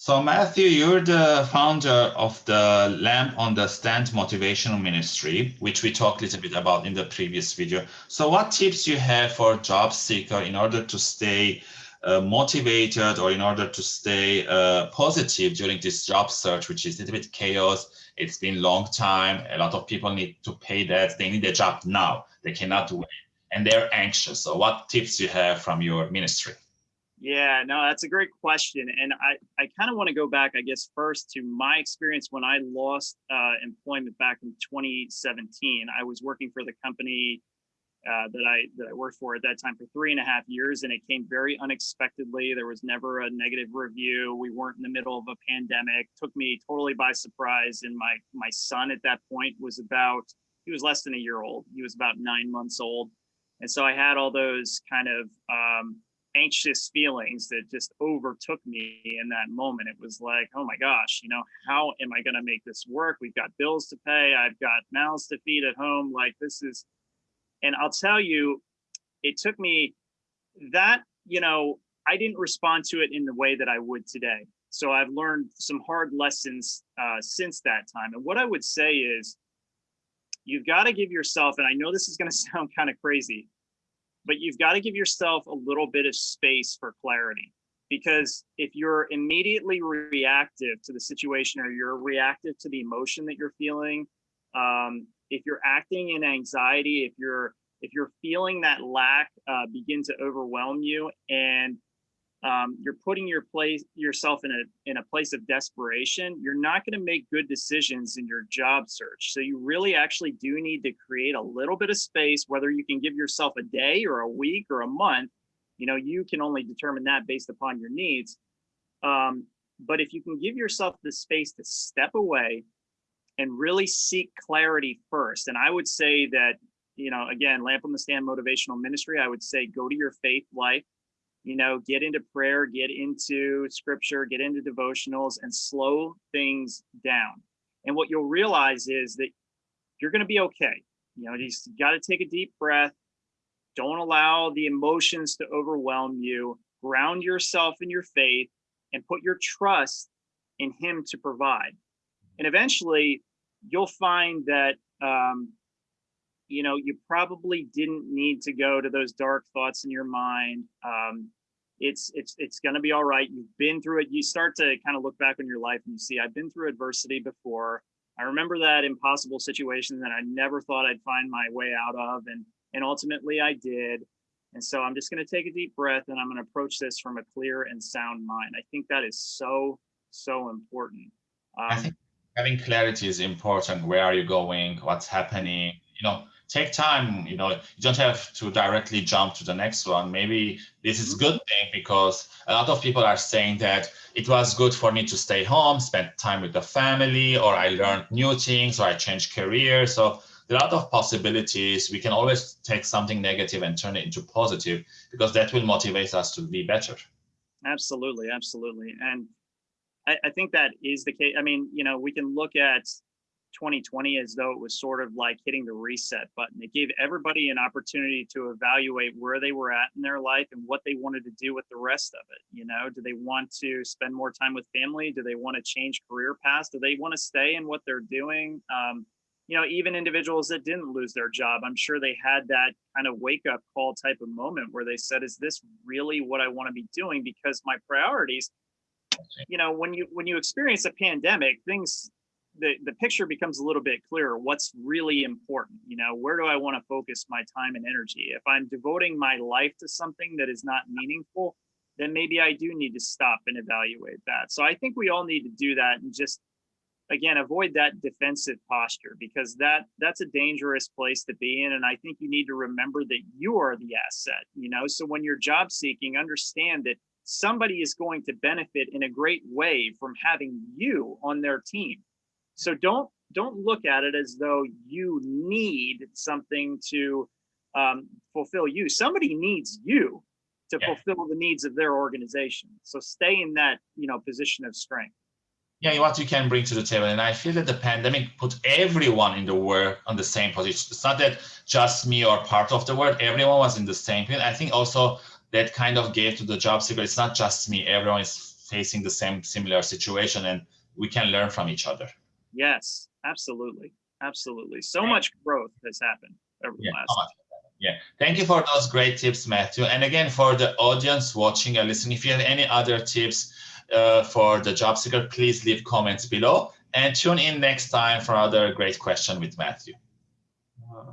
So Matthew, you're the founder of the Lamp on the Stand Motivational Ministry, which we talked a little bit about in the previous video. So what tips you have for job seeker in order to stay uh, motivated or in order to stay uh, positive during this job search, which is a little bit chaos. It's been long time. A lot of people need to pay that. They need a job now. They cannot wait and they're anxious. So what tips you have from your ministry? Yeah, no, that's a great question. And I, I kind of want to go back, I guess, first to my experience when I lost uh, employment back in 2017. I was working for the company uh, that I that I worked for at that time for three and a half years, and it came very unexpectedly. There was never a negative review. We weren't in the middle of a pandemic. Took me totally by surprise. And my my son at that point was about he was less than a year old. He was about nine months old, and so I had all those kind of um, anxious feelings that just overtook me in that moment. It was like, oh my gosh, you know, how am I going to make this work? We've got bills to pay. I've got mouths to feed at home. Like this is, and I'll tell you, it took me that, you know, I didn't respond to it in the way that I would today. So I've learned some hard lessons uh, since that time. And what I would say is, you've got to give yourself, and I know this is going to sound kind of crazy, but you've got to give yourself a little bit of space for clarity. Because if you're immediately reactive to the situation or you're reactive to the emotion that you're feeling um, if you're acting in anxiety if you're if you're feeling that lack uh, begin to overwhelm you and um, you're putting your place yourself in a in a place of desperation you're not going to make good decisions in your job search. So you really actually do need to create a little bit of space whether you can give yourself a day or a week or a month you know you can only determine that based upon your needs. Um, but if you can give yourself the space to step away and really seek clarity first and i would say that you know again lamp on the stand motivational ministry i would say go to your faith life you know, get into prayer, get into scripture, get into devotionals and slow things down. And what you'll realize is that you're going to be okay. You know, you just got to take a deep breath. Don't allow the emotions to overwhelm you. Ground yourself in your faith and put your trust in Him to provide. And eventually, you'll find that um, you know you probably didn't need to go to those dark thoughts in your mind um, it's it's it's going to be all right. You've been through it. You start to kind of look back on your life and you see i've been through adversity before. I remember that impossible situation that i never thought i'd find my way out of and and ultimately i did. And so i'm just going to take a deep breath and i'm going to approach this from a clear and sound mind. I think that is so so important. Um, i think having clarity is important. Where are you going? What's happening? You know take time you know you don't have to directly jump to the next one. Maybe this is mm-hmm. good thing because a lot of people are saying that it was good for me to stay home spend time with the family or i learned new things or i changed career. So there are a lot of possibilities. We can always take something negative and turn it into positive because that will motivate us to be better. Absolutely absolutely. And I, I think that is the case. I mean you know we can look at 2020 as though it was sort of like hitting the reset button. It gave everybody an opportunity to evaluate where they were at in their life and what they wanted to do with the rest of it. You know, do they want to spend more time with family? Do they want to change career paths? Do they want to stay in what they're doing? Um, you know, even individuals that didn't lose their job, I'm sure they had that kind of wake up call type of moment where they said, is this really what I want to be doing? Because my priorities, you know, when you when you experience a pandemic, things the, the picture becomes a little bit clearer what's really important you know where do i want to focus my time and energy? If i'm devoting my life to something that is not meaningful then maybe i do need to stop and evaluate that. So i think we all need to do that and just again avoid that defensive posture because that that's a dangerous place to be in and i think you need to remember that you are the asset you know? So when you're job seeking understand that somebody is going to benefit in a great way from having you on their team so don't don't look at it as though you need something to um, fulfill you. Somebody needs you to yeah. fulfill the needs of their organization. So stay in that you know position of strength. Yeah, what you can bring to the table, and I feel that the pandemic put everyone in the world on the same position. It's not that just me or part of the world; everyone was in the same. Field. I think also that kind of gave to the job seeker. It's not just me; everyone is facing the same similar situation and we can learn from each other. Yes, absolutely. Absolutely. So much growth has happened over the Yeah, last. so much. Yeah, thank you for those great tips, Matthew. And again, for the audience watching and listening, if you have any other tips uh, for the job seeker, please leave comments below and tune in next time for another great question with Matthew. Uh,